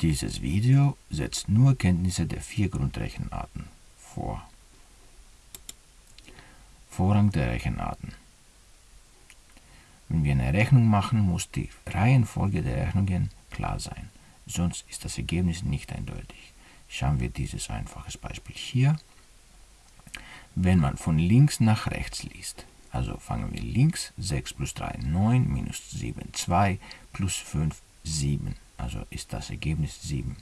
Dieses Video setzt nur Kenntnisse der vier Grundrechenarten vor. Vorrang der Rechenarten. Wenn wir eine Rechnung machen, muss die Reihenfolge der Rechnungen klar sein, sonst ist das Ergebnis nicht eindeutig. Schauen wir dieses einfaches Beispiel hier. Wenn man von links nach rechts liest, also fangen wir links, 6 plus 3, 9, minus 7, 2, plus 5, 7 also ist das Ergebnis 7.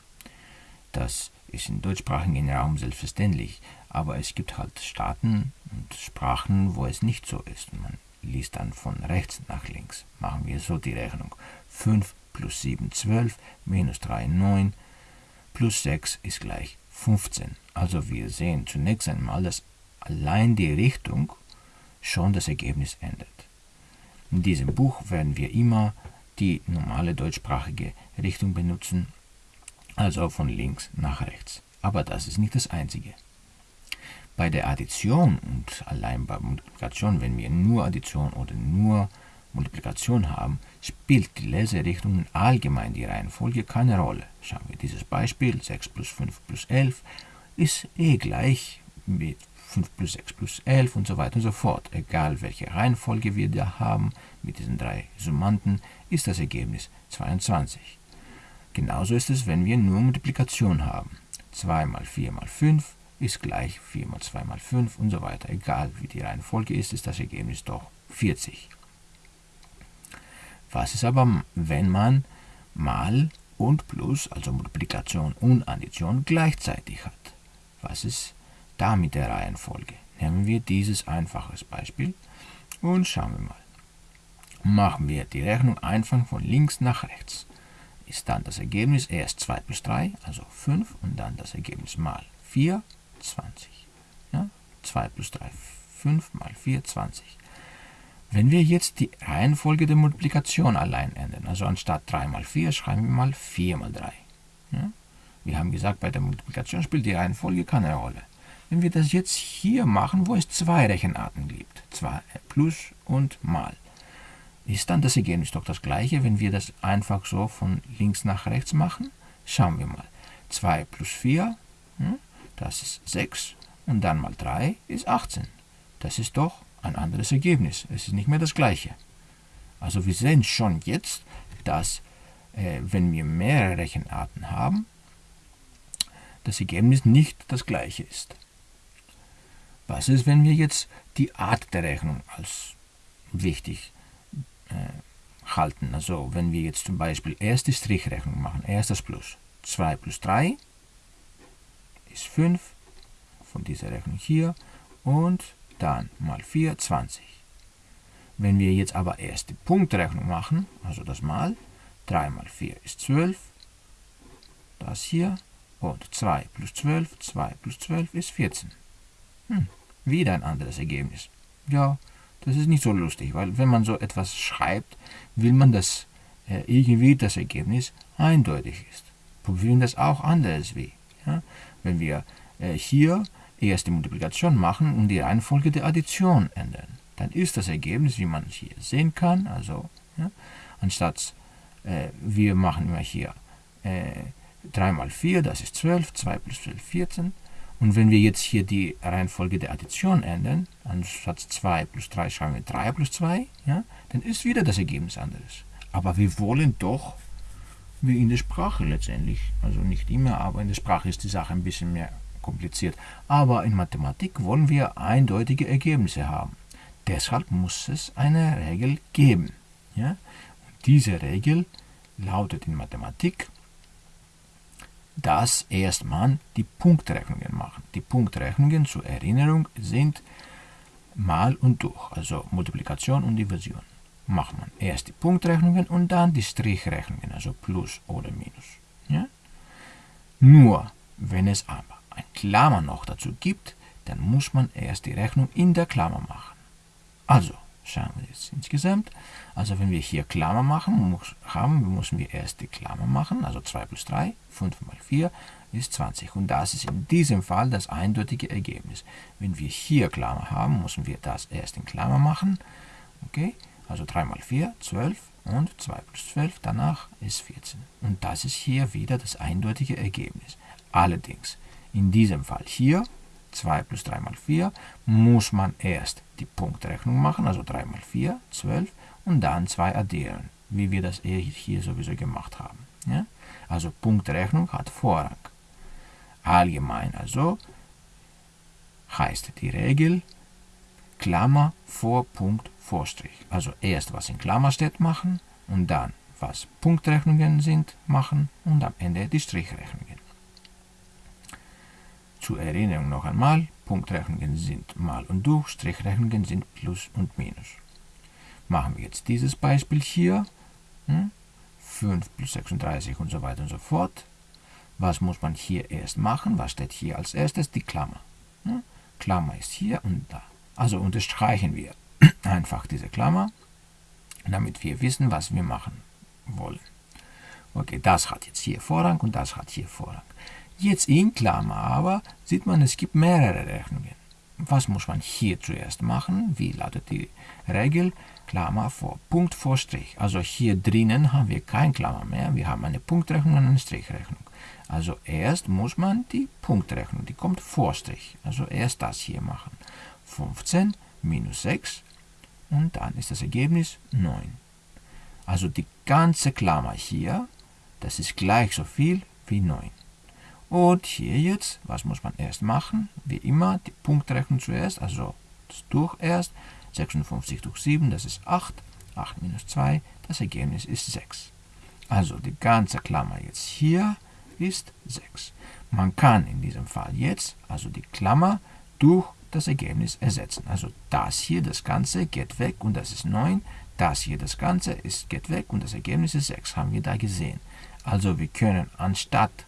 Das ist im deutschsprachigen Raum selbstverständlich, aber es gibt halt Staaten und Sprachen, wo es nicht so ist. Man liest dann von rechts nach links. Machen wir so die Rechnung. 5 plus 7, 12, minus 3, 9, plus 6 ist gleich 15. Also wir sehen zunächst einmal, dass allein die Richtung schon das Ergebnis ändert. In diesem Buch werden wir immer die normale deutschsprachige Richtung benutzen, also von links nach rechts. Aber das ist nicht das Einzige. Bei der Addition und allein bei Multiplikation, wenn wir nur Addition oder nur Multiplikation haben, spielt die Leserichtung allgemein die Reihenfolge keine Rolle. Schauen wir dieses Beispiel, 6 plus 5 plus 11 ist eh gleich mit 5 plus 6 plus 11 und so weiter und so fort. Egal welche Reihenfolge wir da haben, mit diesen drei Summanden, ist das Ergebnis 22. Genauso ist es, wenn wir nur Multiplikation haben. 2 mal 4 mal 5 ist gleich 4 mal 2 mal 5 und so weiter. Egal wie die Reihenfolge ist, ist das Ergebnis doch 40. Was ist aber, wenn man mal und plus, also Multiplikation und Addition gleichzeitig hat? Was ist da mit der Reihenfolge? Nehmen wir dieses einfaches Beispiel und schauen wir mal machen wir die Rechnung einfach von links nach rechts. Ist dann das Ergebnis erst 2 plus 3, also 5, und dann das Ergebnis mal 4, 20. Ja? 2 plus 3, 5 mal 4, 20. Wenn wir jetzt die Reihenfolge der Multiplikation allein ändern, also anstatt 3 mal 4 schreiben wir mal 4 mal 3. Ja? Wir haben gesagt, bei der Multiplikation spielt die Reihenfolge keine Rolle. Wenn wir das jetzt hier machen, wo es zwei Rechenarten gibt, zwei plus und mal, ist dann das Ergebnis doch das gleiche, wenn wir das einfach so von links nach rechts machen? Schauen wir mal. 2 plus 4, hm, das ist 6 und dann mal 3 ist 18. Das ist doch ein anderes Ergebnis. Es ist nicht mehr das gleiche. Also wir sehen schon jetzt, dass äh, wenn wir mehrere Rechenarten haben, das Ergebnis nicht das gleiche ist. Was ist, wenn wir jetzt die Art der Rechnung als wichtig äh, halten. Also wenn wir jetzt zum Beispiel erste Strichrechnung machen, erstes Plus, 2 plus 3 ist 5 von dieser Rechnung hier und dann mal 4, 20. Wenn wir jetzt aber erst die Punktrechnung machen, also das mal, 3 mal 4 ist 12, das hier, und 2 plus 12, 2 plus 12 ist 14. Hm, wieder ein anderes Ergebnis. Ja, das ist nicht so lustig, weil wenn man so etwas schreibt, will man, dass äh, irgendwie das Ergebnis eindeutig ist. Probieren das auch anders wie. Ja? Wenn wir äh, hier erst die Multiplikation machen und die Reihenfolge der Addition ändern, dann ist das Ergebnis, wie man hier sehen kann, also ja, anstatt äh, wir machen immer hier äh, 3 mal 4, das ist 12, 2 plus 12, 14, und wenn wir jetzt hier die Reihenfolge der Addition ändern, anstatt 2 plus 3 schreiben wir 3 plus 2, ja, dann ist wieder das Ergebnis anderes. Aber wir wollen doch, wie in der Sprache letztendlich, also nicht immer, aber in der Sprache ist die Sache ein bisschen mehr kompliziert. Aber in Mathematik wollen wir eindeutige Ergebnisse haben. Deshalb muss es eine Regel geben. Ja? Und diese Regel lautet in Mathematik, dass erstmal die Punktrechnungen machen. Die Punktrechnungen zur Erinnerung sind mal und durch, also Multiplikation und Division. Macht man erst die Punktrechnungen und dann die Strichrechnungen, also Plus oder Minus. Ja? Nur, wenn es aber ein Klammer noch dazu gibt, dann muss man erst die Rechnung in der Klammer machen. Also, schauen wir jetzt insgesamt. Also wenn wir hier Klammer machen muss, haben, müssen wir erst die Klammer machen, also 2 plus 3, 5 mal 4 ist 20. Und das ist in diesem Fall das eindeutige Ergebnis. Wenn wir hier Klammer haben, müssen wir das erst in Klammer machen. Okay, also 3 mal 4, 12 Und 2 plus 12 danach ist 14. Und das ist hier wieder das eindeutige Ergebnis. Allerdings, in diesem Fall hier, 2 plus 3 mal 4, muss man erst die Punktrechnung machen, also 3 mal 4, 12, und dann 2 addieren, wie wir das hier sowieso gemacht haben. Ja? Also Punktrechnung hat Vorrang. Allgemein also heißt die Regel Klammer vor Punkt Vorstrich. Also erst was in Klammer steht machen und dann was Punktrechnungen sind machen und am Ende die Strichrechnungen. Zur Erinnerung noch einmal, Punktrechnungen sind mal und durch, Strichrechnungen sind plus und minus. Machen wir jetzt dieses Beispiel hier, hm? 5 plus 36 und so weiter und so fort. Was muss man hier erst machen? Was steht hier als erstes? Die Klammer. Hm? Klammer ist hier und da. Also unterstreichen wir einfach diese Klammer, damit wir wissen, was wir machen wollen. Okay, das hat jetzt hier Vorrang und das hat hier Vorrang. Jetzt in Klammer aber sieht man, es gibt mehrere Rechnungen. Was muss man hier zuerst machen? Wie lautet die Regel? Klammer vor, Punkt vor Strich. Also hier drinnen haben wir kein Klammer mehr. Wir haben eine Punktrechnung und eine Strichrechnung. Also erst muss man die Punktrechnung, die kommt vor Strich. Also erst das hier machen. 15 minus 6 und dann ist das Ergebnis 9. Also die ganze Klammer hier, das ist gleich so viel wie 9. Und hier jetzt, was muss man erst machen? Wie immer, die Punktrechnung zuerst, also das durch erst. 56 durch 7, das ist 8. 8 minus 2, das Ergebnis ist 6. Also die ganze Klammer jetzt hier ist 6. Man kann in diesem Fall jetzt, also die Klammer, durch das Ergebnis ersetzen. Also das hier, das Ganze, geht weg und das ist 9. Das hier, das Ganze, ist, geht weg und das Ergebnis ist 6. Haben wir da gesehen. Also wir können anstatt,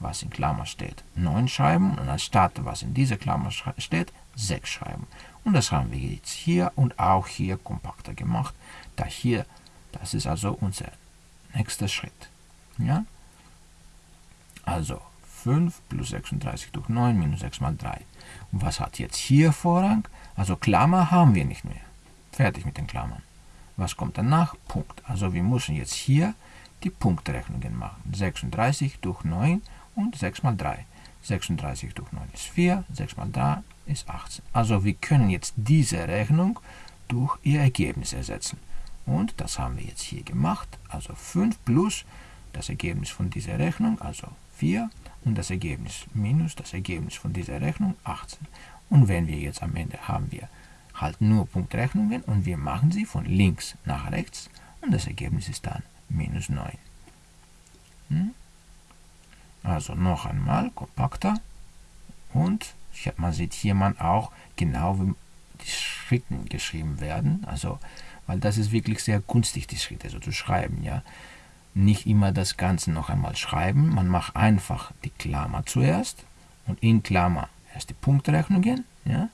was in Klammer steht, 9 schreiben und anstatt, was in dieser Klammer steht, 6 schreiben. Und das haben wir jetzt hier und auch hier kompakter gemacht. Da hier, das ist also unser nächster Schritt. Ja? Also 5 plus 36 durch 9 minus 6 mal 3. Und was hat jetzt hier Vorrang? Also Klammer haben wir nicht mehr. Fertig mit den Klammern. Was kommt danach? Punkt. Also wir müssen jetzt hier die Punktrechnungen machen. 36 durch 9 und 6 mal 3. 36 durch 9 ist 4, 6 mal 3 ist 18. Also wir können jetzt diese Rechnung durch ihr Ergebnis ersetzen. Und das haben wir jetzt hier gemacht. Also 5 plus das Ergebnis von dieser Rechnung, also 4 und das Ergebnis minus das Ergebnis von dieser Rechnung 18. Und wenn wir jetzt am Ende haben wir halt nur Punktrechnungen und wir machen sie von links nach rechts und das Ergebnis ist dann minus 9. Hm? Also noch einmal kompakter und man sieht hier man auch genau, wie die Schritte geschrieben werden. Also, weil das ist wirklich sehr günstig, die Schritte so zu schreiben. Ja, nicht immer das Ganze noch einmal schreiben. Man macht einfach die Klammer zuerst und in Klammer erst die Punktrechnungen. Ja,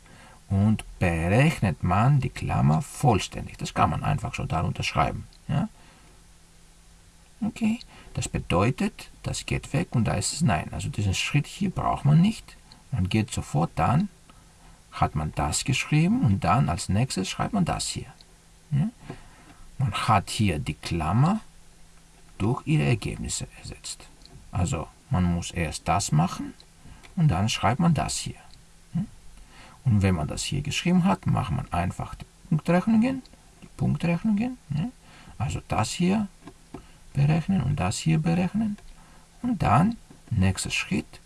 und berechnet man die Klammer vollständig. Das kann man einfach so darunter schreiben. Ja. Okay, das bedeutet, das geht weg und da ist es Nein. Also diesen Schritt hier braucht man nicht. Man geht sofort dann, hat man das geschrieben und dann als nächstes schreibt man das hier. Ja? Man hat hier die Klammer durch ihre Ergebnisse ersetzt. Also man muss erst das machen und dann schreibt man das hier. Und wenn man das hier geschrieben hat, macht man einfach die Punktrechnungen, die Punktrechnungen, also das hier berechnen und das hier berechnen. Und dann, nächster Schritt,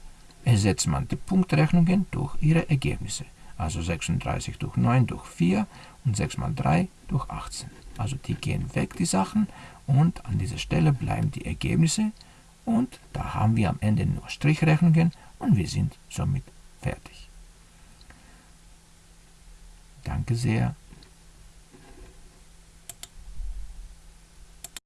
ersetzt man die Punktrechnungen durch ihre Ergebnisse. Also 36 durch 9 durch 4 und 6 mal 3 durch 18. Also die gehen weg, die Sachen, und an dieser Stelle bleiben die Ergebnisse. Und da haben wir am Ende nur Strichrechnungen und wir sind somit fertig. Danke sehr